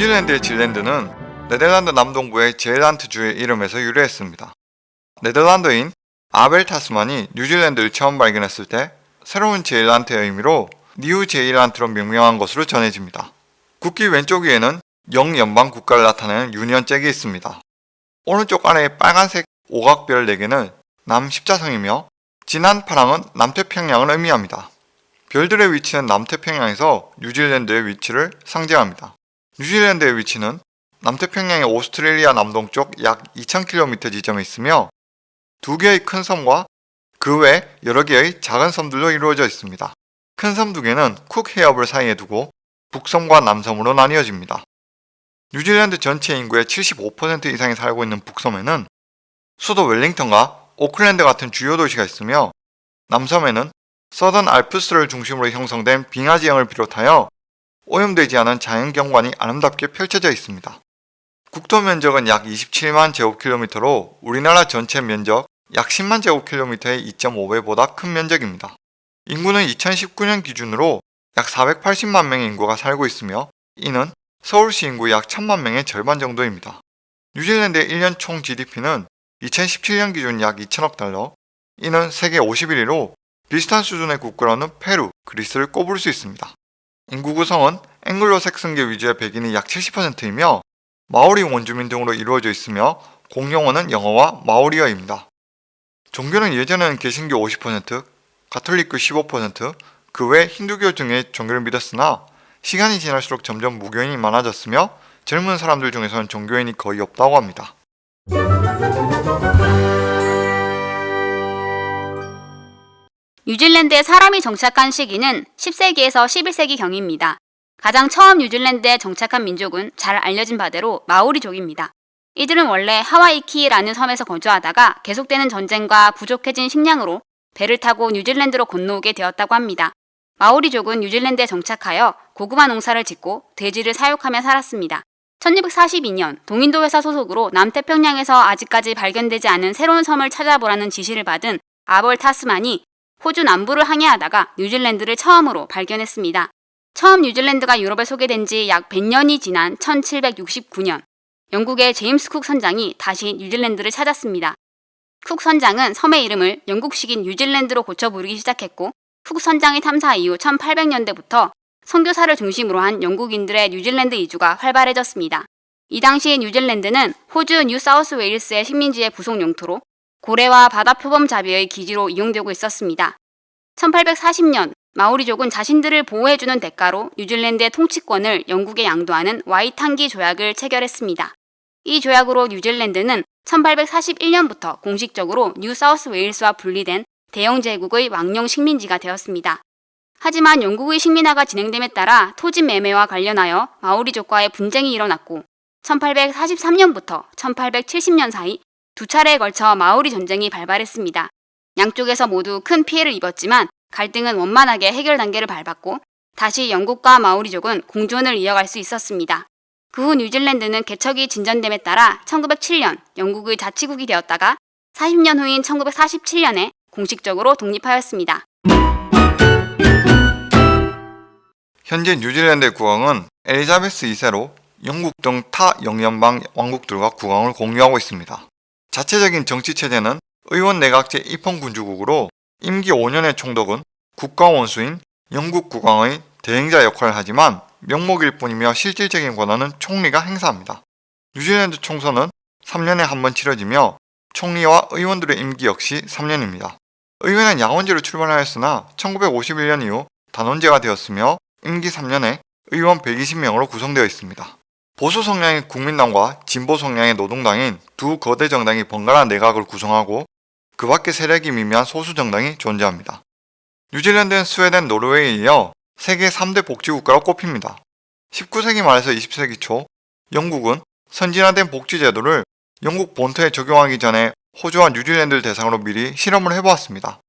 뉴질랜드의 질랜드는 네덜란드 남동부의 제일란트주의 이름에서 유래했습니다. 네덜란드인 아벨 타스만이 뉴질랜드를 처음 발견했을 때 새로운 제일란트의 의미로 니우 제일란트로 명명한 것으로 전해집니다. 국기 왼쪽 위에는 영연방 국가를 나타내는 유니언 잭이 있습니다. 오른쪽 아래의 빨간색 오각별 4개는 남십자성이며 진한 파랑은 남태평양을 의미합니다. 별들의 위치는 남태평양에서 뉴질랜드의 위치를 상징합니다. 뉴질랜드의 위치는 남태평양의 오스트레일리아 남동쪽 약 2000km 지점에 있으며 두 개의 큰 섬과 그 외 여러 개의 작은 섬들로 이루어져 있습니다. 큰 섬 두 개는 쿡 해협을 사이에 두고 북섬과 남섬으로 나뉘어집니다. 뉴질랜드 전체 인구의 75% 이상이 살고 있는 북섬에는 수도 웰링턴과 오클랜드 같은 주요 도시가 있으며 남섬에는 서던 알프스를 중심으로 형성된 빙하 지형을 비롯하여 오염되지 않은 자연경관이 아름답게 펼쳐져 있습니다. 국토 면적은 약 27만 제곱킬로미터로 우리나라 전체 면적 약 10만 제곱킬로미터의 2.5배보다 큰 면적입니다. 인구는 2019년 기준으로 약 480만 명의 인구가 살고 있으며 이는 서울시 인구 약 1000만 명의 절반 정도입니다. 뉴질랜드의 1년 총 GDP는 2017년 기준 약 2천억 달러, 이는 세계 51위로 비슷한 수준의 국가로는 페루, 그리스를 꼽을 수 있습니다. 인구 구성은 앵글로 색슨계 위주의 백인이 약 70%이며 마오리 원주민 등으로 이루어져 있으며 공용어는 영어와 마오리어입니다. 종교는 예전에는 개신교 50%, 가톨릭교 15%, 그 외 힌두교 등의 종교를 믿었으나 시간이 지날수록 점점 무교인이 많아졌으며 젊은 사람들 중에서는 종교인이 거의 없다고 합니다. 뉴질랜드에 사람이 정착한 시기는 10세기에서 11세기 경입니다. 가장 처음 뉴질랜드에 정착한 민족은 잘 알려진 바대로 마오리족입니다. 이들은 원래 하와이키라는 섬에서 거주하다가 계속되는 전쟁과 부족해진 식량으로 배를 타고 뉴질랜드로 건너오게 되었다고 합니다. 마오리족은 뉴질랜드에 정착하여 고구마 농사를 짓고 돼지를 사육하며 살았습니다. 1242년 동인도 회사 소속으로 남태평양에서 아직까지 발견되지 않은 새로운 섬을 찾아보라는 지시를 받은 아벌 타스만이 호주 남부를 항해하다가 뉴질랜드를 처음으로 발견했습니다. 처음 뉴질랜드가 유럽에 소개된 지 약 100년이 지난 1769년 영국의 제임스 쿡 선장이 다시 뉴질랜드를 찾았습니다. 쿡 선장은 섬의 이름을 영국식인 뉴질랜드로 고쳐 부르기 시작했고 쿡 선장의 탐사 이후 1800년대부터 선교사를 중심으로 한 영국인들의 뉴질랜드 이주가 활발해졌습니다. 이 당시 뉴질랜드는 호주 뉴 사우스 웨일스의 식민지의 부속 영토로 고래와 바다표범잡이의 기지로 이용되고 있었습니다. 1840년 마오리족은 자신들을 보호해주는 대가로 뉴질랜드의 통치권을 영국에 양도하는 와이탄기 조약을 체결했습니다. 이 조약으로 뉴질랜드는 1841년부터 공식적으로 뉴 사우스 웨일스와 분리된 대영 제국의 왕령 식민지가 되었습니다. 하지만 영국의 식민화가 진행됨에 따라 토지 매매와 관련하여 마오리족과의 분쟁이 일어났고 1843년부터 1870년 사이 두 차례에 걸쳐 마오리 전쟁이 발발했습니다. 양쪽에서 모두 큰 피해를 입었지만 갈등은 원만하게 해결 단계를 밟았고 다시 영국과 마오리족은 공존을 이어갈 수 있었습니다. 그 후 뉴질랜드는 개척이 진전됨에 따라 1907년 영국의 자치국이 되었다가 40년 후인 1947년에 공식적으로 독립하였습니다. 현재 뉴질랜드의 국왕은 엘리자베스 2세로 영국 등 타 영연방 왕국들과 국왕을 공유하고 있습니다. 자체적인 정치체제는 의원 내각제 입헌군주국으로 임기 5년의 총독은 국가원수인 영국 국왕의 대행자 역할을 하지만 명목일 뿐이며 실질적인 권한은 총리가 행사합니다. 뉴질랜드 총선은 3년에 한 번 치러지며 총리와 의원들의 임기 역시 3년입니다. 의회는 양원제로 출발하였으나 1951년 이후 단원제가 되었으며 임기 3년에 의원 120명으로 구성되어 있습니다. 보수 성향의 국민당과 진보 성향의 노동당인 두 거대 정당이 번갈아 내각을 구성하고 그 밖에 세력이 미미한 소수 정당이 존재합니다. 뉴질랜드는 스웨덴, 노르웨이에 이어 세계 3대 복지국가로 꼽힙니다. 19세기 말에서 20세기 초 영국은 선진화된 복지제도를 영국 본토에 적용하기 전에 호주와 뉴질랜드를 대상으로 미리 실험을 해보았습니다.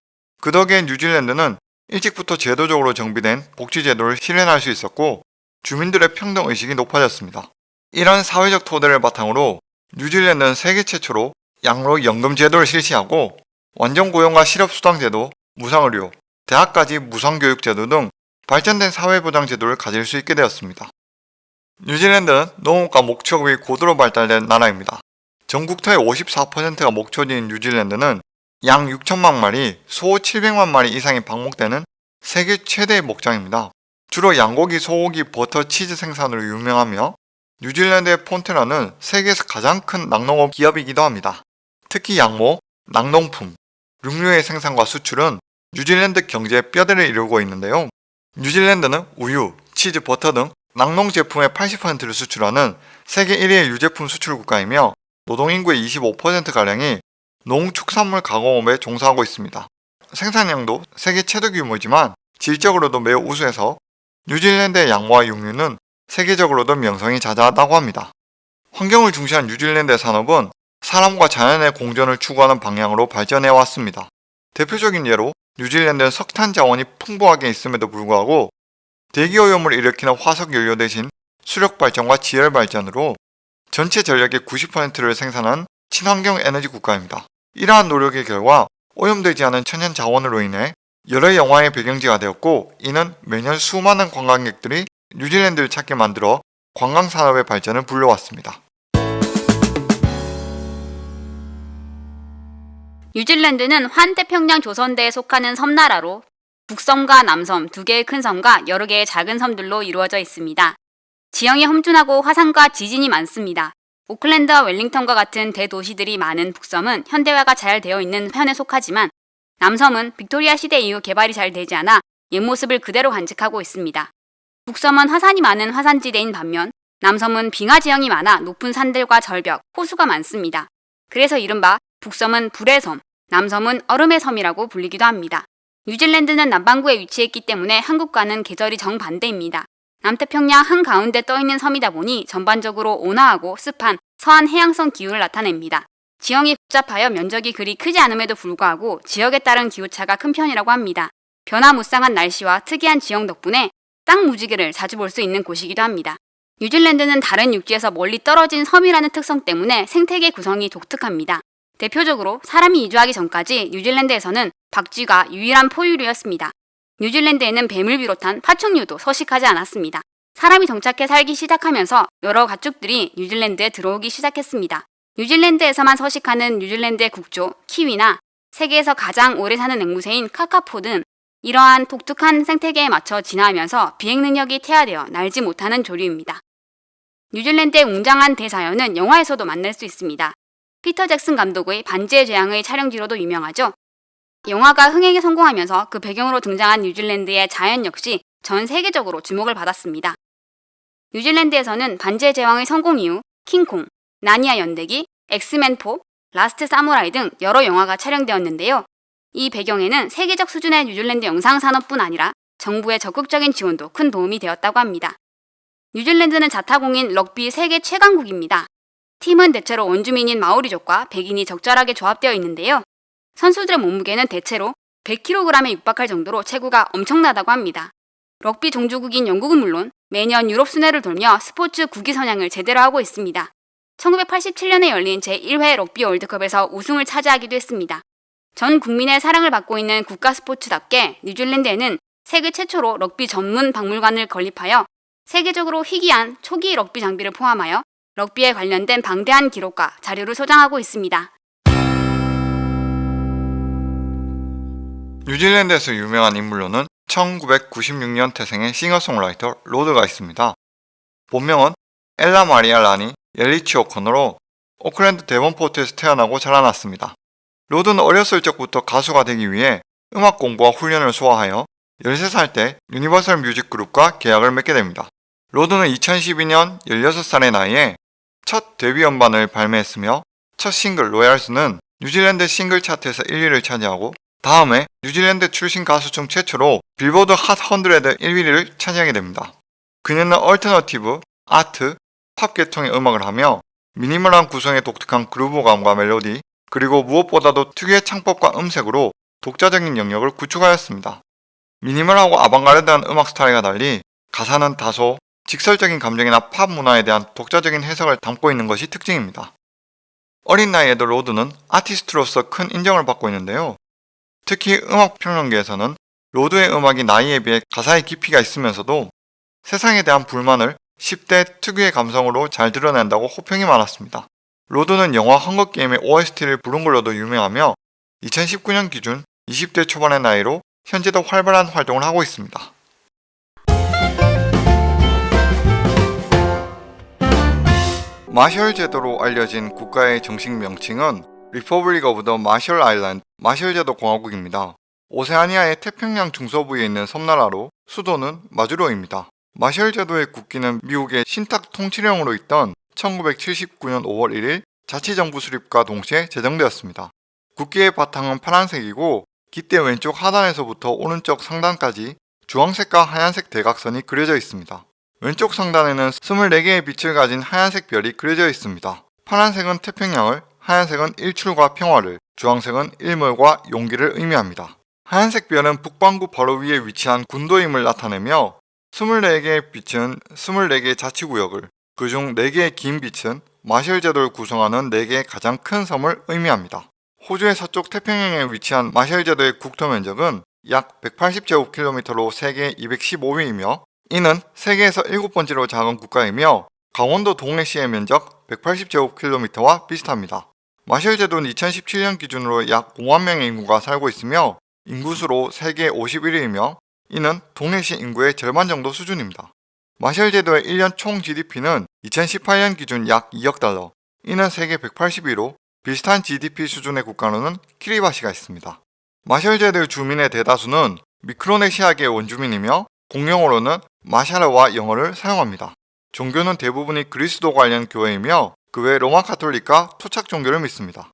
그 덕에 뉴질랜드는 일찍부터 제도적으로 정비된 복지제도를 실현할 수 있었고 주민들의 평등의식이 높아졌습니다. 이런 사회적 토대를 바탕으로 뉴질랜드는 세계 최초로 양로 연금 제도를 실시하고 완전 고용과 실업수당 제도, 무상의료, 대학까지 무상교육 제도 등 발전된 사회보장 제도를 가질 수 있게 되었습니다. 뉴질랜드는 농업과 목축업이 고도로 발달된 나라입니다. 전국토의 54%가 목초지인 뉴질랜드는 양 6천만 마리, 소 700만 마리 이상이 방목되는 세계 최대의 목장입니다. 주로 양고기, 소고기, 버터, 치즈 생산으로 유명하며 뉴질랜드의 폰테라는 세계에서 가장 큰 낙농업 기업이기도 합니다. 특히 양모, 낙농품, 육류의 생산과 수출은 뉴질랜드 경제의 뼈대를 이루고 있는데요. 뉴질랜드는 우유, 치즈, 버터 등 낙농 제품의 80%를 수출하는 세계 1위의 유제품 수출 국가이며 노동인구의 25%가량이 농축산물 가공업에 종사하고 있습니다. 생산량도 세계 최대 규모이지만 질적으로도 매우 우수해서 뉴질랜드의 양모와 육류는 세계적으로도 명성이 자자하다고 합니다. 환경을 중시한 뉴질랜드의 산업은 사람과 자연의 공존을 추구하는 방향으로 발전해 왔습니다. 대표적인 예로 뉴질랜드는 석탄 자원이 풍부하게 있음에도 불구하고 대기오염을 일으키는 화석 연료 대신 수력 발전과 지열 발전으로 전체 전력의 90%를 생산한 친환경 에너지 국가입니다. 이러한 노력의 결과 오염되지 않은 천연 자원으로 인해 여러 영화의 배경지가 되었고 이는 매년 수많은 관광객들이 뉴질랜드를 찾게 만들어 관광산업의 발전을 불러왔습니다. 뉴질랜드는 환태평양 조선대에 속하는 섬나라로 북섬과 남섬 두 개의 큰 섬과 여러 개의 작은 섬들로 이루어져 있습니다. 지형이 험준하고 화산과 지진이 많습니다. 오클랜드와 웰링턴과 같은 대도시들이 많은 북섬은 현대화가 잘 되어 있는 편에 속하지만 남섬은 빅토리아 시대 이후 개발이 잘 되지 않아 옛 모습을 그대로 간직하고 있습니다. 북섬은 화산이 많은 화산지대인 반면 남섬은 빙하 지형이 많아 높은 산들과 절벽, 호수가 많습니다. 그래서 이른바 북섬은 불의 섬, 남섬은 얼음의 섬이라고 불리기도 합니다. 뉴질랜드는 남반구에 위치했기 때문에 한국과는 계절이 정반대입니다. 남태평양 한가운데 떠있는 섬이다 보니 전반적으로 온화하고 습한 서한 해양성 기후를 나타냅니다. 지형이 복잡하여 면적이 그리 크지 않음에도 불구하고 지역에 따른 기후차가 큰 편이라고 합니다. 변화무쌍한 날씨와 특이한 지형 덕분에 땅 무지개를 자주 볼 수 있는 곳이기도 합니다. 뉴질랜드는 다른 육지에서 멀리 떨어진 섬이라는 특성 때문에 생태계 구성이 독특합니다. 대표적으로 사람이 이주하기 전까지 뉴질랜드에서는 박쥐가 유일한 포유류였습니다. 뉴질랜드에는 뱀을 비롯한 파충류도 서식하지 않았습니다. 사람이 정착해 살기 시작하면서 여러 가축들이 뉴질랜드에 들어오기 시작했습니다. 뉴질랜드에서만 서식하는 뉴질랜드의 국조, 키위나 세계에서 가장 오래 사는 앵무새인 카카포는 이러한 독특한 생태계에 맞춰 진화하면서 비행 능력이 퇴화되어 날지 못하는 조류입니다. 뉴질랜드의 웅장한 대자연은 영화에서도 만날 수 있습니다. 피터 잭슨 감독의 반지의 제왕의 촬영지로도 유명하죠. 영화가 흥행에 성공하면서 그 배경으로 등장한 뉴질랜드의 자연 역시 전 세계적으로 주목을 받았습니다. 뉴질랜드에서는 반지의 제왕의 성공 이후 킹콩, 나니아 연대기, 엑스맨 4, 라스트 사무라이 등 여러 영화가 촬영되었는데요. 이 배경에는 세계적 수준의 뉴질랜드 영상산업뿐 아니라 정부의 적극적인 지원도 큰 도움이 되었다고 합니다. 뉴질랜드는 자타공인 럭비 세계 최강국입니다. 팀은 대체로 원주민인 마오리족과 백인이 적절하게 조합되어 있는데요. 선수들의 몸무게는 대체로 100kg에 육박할 정도로 체구가 엄청나다고 합니다. 럭비 종주국인 영국은 물론 매년 유럽 순회를 돌며 스포츠 국위 선양을 제대로 하고 있습니다. 1987년에 열린 제1회 럭비 월드컵에서 우승을 차지하기도 했습니다. 전 국민의 사랑을 받고 있는 국가 스포츠답게 뉴질랜드에는 세계 최초로 럭비 전문 박물관을 건립하여 세계적으로 희귀한 초기 럭비 장비를 포함하여 럭비에 관련된 방대한 기록과 자료를 소장하고 있습니다. 뉴질랜드에서 유명한 인물로는 1996년 태생의 싱어송라이터 로드가 있습니다. 본명은 엘라 마리아 라니 옐리치 오커너로 오클랜드 데본포트에서 태어나고 자라났습니다. 로드는 어렸을 적부터 가수가 되기 위해 음악 공부와 훈련을 소화하여 13살 때 유니버설 뮤직 그룹과 계약을 맺게 됩니다. 로드는 2012년 16살의 나이에 첫 데뷔 음반을 발매했으며 첫 싱글 Royals는 뉴질랜드 싱글 차트에서 1위를 차지하고 다음에 뉴질랜드 출신 가수 중 최초로 빌보드 핫 100 1위를 차지하게 됩니다. 그녀는 alternative, 아트, 팝 계통의 음악을 하며 미니멀한 구성의 독특한 groove감과 멜로디 그리고 무엇보다도 특유의 창법과 음색으로 독자적인 영역을 구축하였습니다. 미니멀하고 아방가르드한 음악 스타일과 달리 가사는 다소 직설적인 감정이나 팝 문화에 대한 독자적인 해석을 담고 있는 것이 특징입니다. 어린 나이에도 로드는 아티스트로서 큰 인정을 받고 있는데요. 특히 음악 평론계에서는 로드의 음악이 나이에 비해 가사의 깊이가 있으면서도 세상에 대한 불만을 10대 특유의 감성으로 잘 드러낸다고 호평이 많았습니다. 로드는 영화 헝거게임의 OST를 부른 걸로도 유명하며 2019년 기준 20대 초반의 나이로 현재도 활발한 활동을 하고 있습니다. 마셜 제도로 알려진 국가의 정식 명칭은 Republic of the Marshall Island, 마셜 제도 공화국입니다. 오세아니아의 태평양 중서부에 있는 섬나라로 수도는 마주로입니다. 마셜 제도의 국기는 미국의 신탁 통치령으로 있던 1979년 5월 1일 자치정부 수립과 동시에 제정되었습니다. 국기의 바탕은 파란색이고 기대 왼쪽 하단에서부터 오른쪽 상단까지 주황색과 하얀색 대각선이 그려져 있습니다. 왼쪽 상단에는 24개의 빛을 가진 하얀색 별이 그려져 있습니다. 파란색은 태평양을, 하얀색은 일출과 평화를, 주황색은 일몰과 용기를 의미합니다. 하얀색 별은 북반구 바로 위에 위치한 군도임을 나타내며 24개의 빛은 24개의 자치구역을, 그중 4개의 긴 빛은 마셜 제도를 구성하는 4개의 가장 큰 섬을 의미합니다. 호주의 서쪽 태평양에 위치한 마셜 제도의 국토 면적은 약 180제곱킬로미터로 세계 215위이며 이는 세계에서 일곱 번째로 작은 국가이며 강원도 동해시의 면적 180제곱킬로미터와 비슷합니다. 마셜 제도는 2017년 기준으로 약 5만 명의 인구가 살고 있으며 인구수로 세계 51위이며 이는 동해시 인구의 절반 정도 수준입니다. 마셜 제도의 1년 총 GDP는 2018년 기준 약 2억 달러, 이는 세계 180위로 비슷한 GDP 수준의 국가로는 키리바시가 있습니다. 마셜 제도의 주민의 대다수는 미크로네시아계 원주민이며 공용어로는 마샤르와 영어를 사용합니다. 종교는 대부분이 그리스도 관련 교회이며 그 외 로마 카톨릭과 토착 종교를 믿습니다.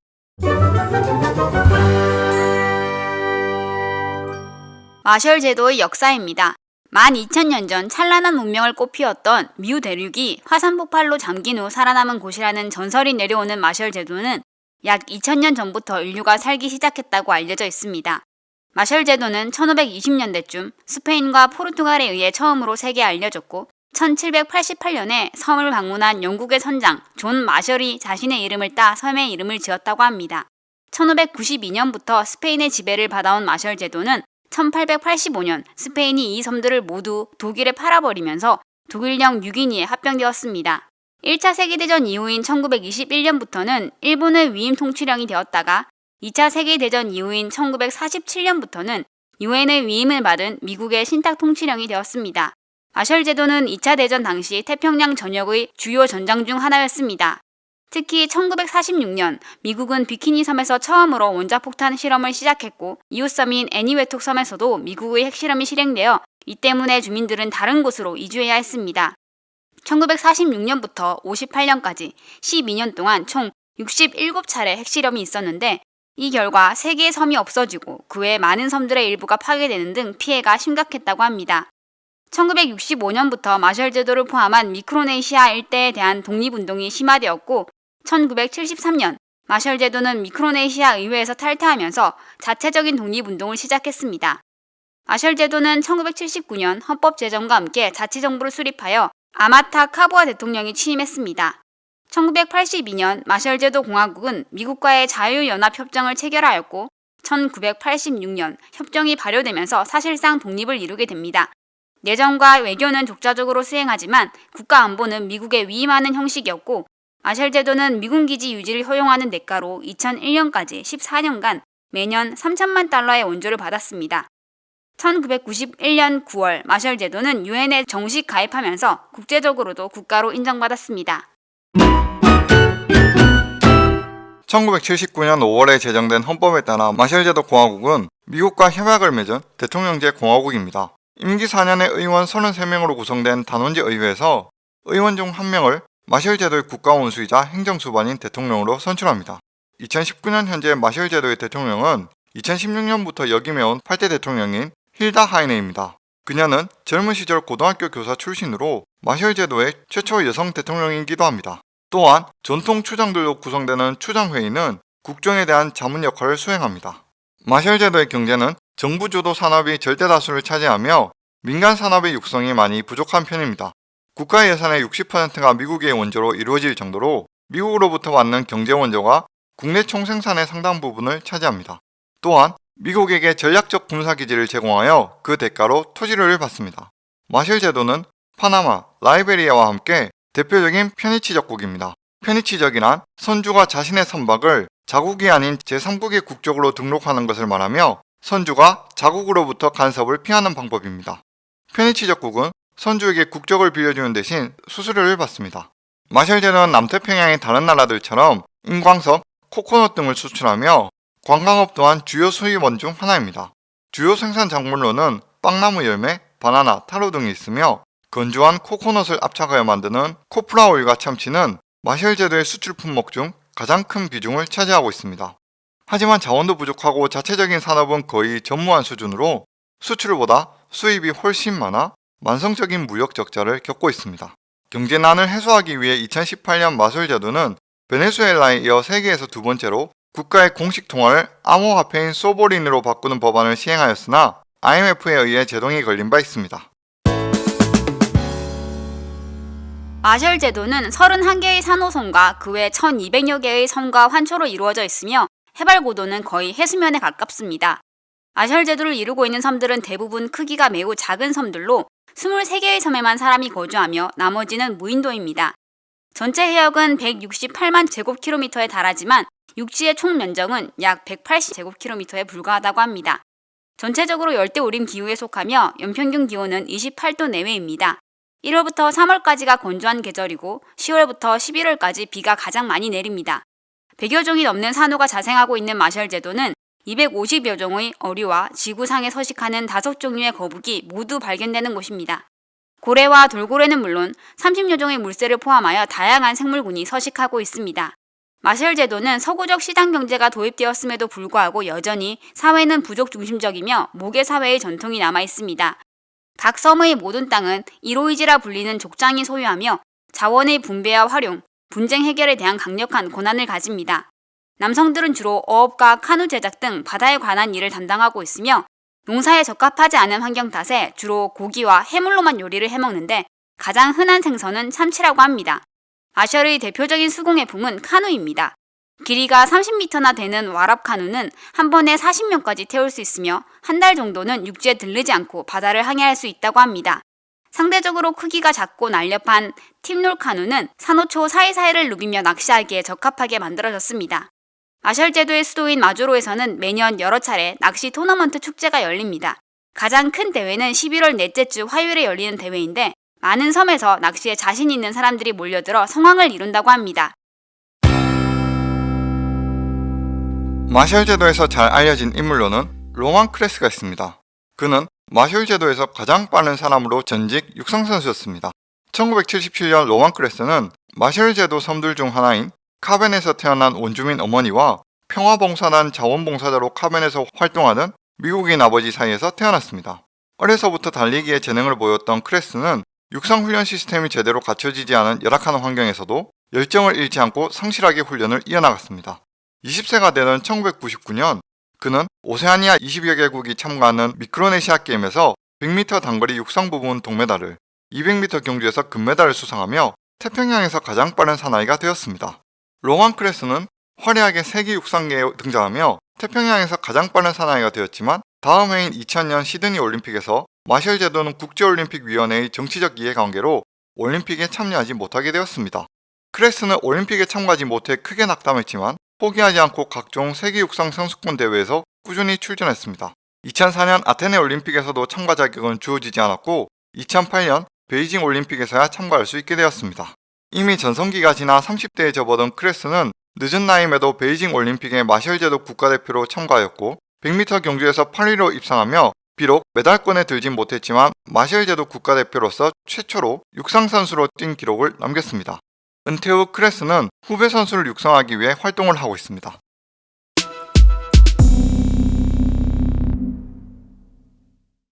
마셜 제도의 역사입니다. 12,000년 전 찬란한 문명을 꽃피웠던 뮤 대륙이 화산 폭발로 잠긴 후 살아남은 곳이라는 전설이 내려오는 마셜 제도는 약 2000년 전부터 인류가 살기 시작했다고 알려져 있습니다. 마셜 제도는 1520년대쯤 스페인과 포르투갈에 의해 처음으로 세계에 알려졌고 1788년에 섬을 방문한 영국의 선장 존 마셜이 자신의 이름을 따 섬의 이름을 지었다고 합니다. 1592년부터 스페인의 지배를 받아온 마셜 제도는 1885년 스페인이 이 섬들을 모두 독일에 팔아버리면서 독일령 뉴기니에 합병되었습니다. 1차 세계대전 이후인 1921년부터는 일본의 위임 통치령이 되었다가 2차 세계대전 이후인 1947년부터는 유엔의 위임을 받은 미국의 신탁 통치령이 되었습니다. 마셜 제도는 2차 대전 당시 태평양 전역의 주요 전장 중 하나였습니다. 특히 1946년 미국은 비키니 섬에서 처음으로 원자폭탄 실험을 시작했고 이웃 섬인 애니웨톡 섬에서도 미국의 핵실험이 실행되어 이 때문에 주민들은 다른 곳으로 이주해야 했습니다. 1946년부터 58년까지 12년 동안 총 67차례 핵실험이 있었는데 이 결과 3개의 섬이 없어지고 그 외 많은 섬들의 일부가 파괴되는 등 피해가 심각했다고 합니다. 1965년부터 마셜 제도를 포함한 미크로네시아 일대에 대한 독립운동이 심화되었고 1973년 마셜 제도는 미크로네시아 의회에서 탈퇴하면서 자체적인 독립운동을 시작했습니다. 마셜 제도는 1979년 헌법 제정과 함께 자치정부를 수립하여 아마타 카부아 대통령이 취임했습니다. 1982년 마셜 제도 공화국은 미국과의 자유연합 협정을 체결하였고 1986년 협정이 발효되면서 사실상 독립을 이루게 됩니다. 내정과 외교는 독자적으로 수행하지만 국가 안보는 미국에 위임하는 형식이었고 마셜 제도는 미군 기지 유지를 허용하는 대가로 2001년까지 14년간 매년 3천만 달러의 원조를 받았습니다. 1991년 9월 마셜 제도는 유엔에 정식 가입하면서 국제적으로도 국가로 인정받았습니다. 1979년 5월에 제정된 헌법에 따라 마셜 제도 공화국은 미국과 협약을 맺은 대통령제 공화국입니다. 임기 4년의 의원 33명으로 구성된 단원제 의회에서 의원 중한 명을 마셜 제도의 국가원수이자 행정수반인 대통령으로 선출합니다. 2019년 현재 마셜 제도의 대통령은 2016년부터 역임해온 8대 대통령인 힐다 하이네입니다. 그녀는 젊은 시절 고등학교 교사 출신으로 마셜 제도의 최초 여성 대통령이기도 합니다. 또한 전통 추장들로 구성되는 추장회의는 국정에 대한 자문 역할을 수행합니다. 마셜 제도의 경제는 정부 주도 산업이 절대 다수를 차지하며 민간 산업의 육성이 많이 부족한 편입니다. 국가 예산의 60%가 미국의 원조로 이루어질 정도로 미국으로부터 받는 경제 원조가 국내 총생산의 상당 부분을 차지합니다. 또한 미국에게 전략적 군사기지를 제공하여 그 대가로 토지를 받습니다. 마셜 제도는 파나마, 라이베리아와 함께 대표적인 편이치적국입니다. 편이치적이란 선주가 자신의 선박을 자국이 아닌 제3국의 국적으로 등록하는 것을 말하며 선주가 자국으로부터 간섭을 피하는 방법입니다. 편이치적국은 선주에게 국적을 빌려주는 대신 수수료를 받습니다. 마셜 제도는 남태평양의 다른 나라들처럼 인광석, 코코넛 등을 수출하며 관광업 또한 주요 수입원 중 하나입니다. 주요 생산 작물로는 빵나무 열매, 바나나, 타로 등이 있으며 건조한 코코넛을 압착하여 만드는 코프라 오일과 참치는 마셜 제도의 수출 품목 중 가장 큰 비중을 차지하고 있습니다. 하지만 자원도 부족하고 자체적인 산업은 거의 전무한 수준으로 수출보다 수입이 훨씬 많아 만성적인 무역 적자를 겪고 있습니다. 경제난을 해소하기 위해 2018년 마술제도는 베네수엘라에 이어 세계에서 두 번째로 국가의 공식 통화를 암호화폐인 소보린으로 바꾸는 법안을 시행하였으나 IMF에 의해 제동이 걸린 바 있습니다. 마셜 제도는 31개의 산호섬과 그 외 1200여 개의 섬과 환초로 이루어져 있으며 해발 고도는 거의 해수면에 가깝습니다. 마셜 제도를 이루고 있는 섬들은 대부분 크기가 매우 작은 섬들로 23개의 섬에만 사람이 거주하며 나머지는 무인도입니다. 전체 해역은 168만 제곱킬로미터에 달하지만 육지의 총 면적은 약 180제곱킬로미터에 불과하다고 합니다. 전체적으로 열대우림 기후에 속하며 연평균 기온은 28도 내외입니다. 1월부터 3월까지가 건조한 계절이고 10월부터 11월까지 비가 가장 많이 내립니다. 100여 종이 넘는 산호가 자생하고 있는 마셜 제도는 250여 종의 어류와 지구상에 서식하는 다섯 종류의 거북이 모두 발견되는 곳입니다. 고래와 돌고래는 물론 30여 종의 물새를 포함하여 다양한 생물군이 서식하고 있습니다. 마셜 제도는 서구적 시장 경제가 도입되었음에도 불구하고 여전히 사회는 부족 중심적이며 모계 사회의 전통이 남아 있습니다. 각 섬의 모든 땅은 이로이지라 불리는 족장이 소유하며 자원의 분배와 활용, 분쟁 해결에 대한 강력한 권한을 가집니다. 남성들은 주로 어업과 카누 제작 등 바다에 관한 일을 담당하고 있으며 농사에 적합하지 않은 환경 탓에 주로 고기와 해물로만 요리를 해먹는데 가장 흔한 생선은 참치라고 합니다. 아셜의 대표적인 수공예품은 카누입니다. 길이가 30m나 되는 와랍 카누는 한 번에 40명까지 태울 수 있으며 한 달 정도는 육지에 들르지 않고 바다를 항해할 수 있다고 합니다. 상대적으로 크기가 작고 날렵한 팁놀 카누는 산호초 사이사이를 누비며 낚시하기에 적합하게 만들어졌습니다. 마셜 제도의 수도인 마주로에서는 매년 여러 차례 낚시 토너먼트 축제가 열립니다. 가장 큰 대회는 11월 넷째 주 화요일에 열리는 대회인데 많은 섬에서 낚시에 자신 있는 사람들이 몰려들어 성황을 이룬다고 합니다. 마셜 제도에서 잘 알려진 인물로는 로만 크레스가 있습니다. 그는 마셜 제도에서 가장 빠른 사람으로 전직 육상선수였습니다. 1977년 로만 크레스는 마셜 제도 섬들 중 하나인 카벤에서 태어난 원주민 어머니와 평화봉사단 자원봉사자로 카벤에서 활동하는 미국인 아버지 사이에서 태어났습니다. 어려서부터 달리기에 재능을 보였던 크레스는 육상훈련 시스템이 제대로 갖춰지지 않은 열악한 환경에서도 열정을 잃지 않고 성실하게 훈련을 이어나갔습니다. 20세가 되던 1999년 그는 오세아니아 20여 개국이 참가하는 미크로네시아 게임에서 100m 단거리 육상 부분 동메달을 200m 경주에서 금메달을 수상하며 태평양에서 가장 빠른 사나이가 되었습니다. 로만 크레스는 화려하게 세계 육상계에 등장하며 태평양에서 가장 빠른 사나이가 되었지만 다음 해인 2000년 시드니 올림픽에서 마셜 제도는 국제올림픽위원회의 정치적 이해관계로 올림픽에 참여하지 못하게 되었습니다. 크레스는 올림픽에 참가하지 못해 크게 낙담했지만 포기하지 않고 각종 세계 육상 선수권 대회에서 꾸준히 출전했습니다. 2004년 아테네 올림픽에서도 참가 자격은 주어지지 않았고 2008년 베이징 올림픽에서야 참가할 수 있게 되었습니다. 이미 전성기가 지나 30대에 접어든 크레스는 늦은 나이임에도 베이징 올림픽에 마셜제도 국가대표로 참가하였고 100m 경주에서 8위로 입상하며 비록 메달권에 들진 못했지만 마셜제도 국가대표로서 최초로 육상선수로 뛴 기록을 남겼습니다. 은퇴 후 크레스는 후배 선수를 육성하기 위해 활동을 하고 있습니다.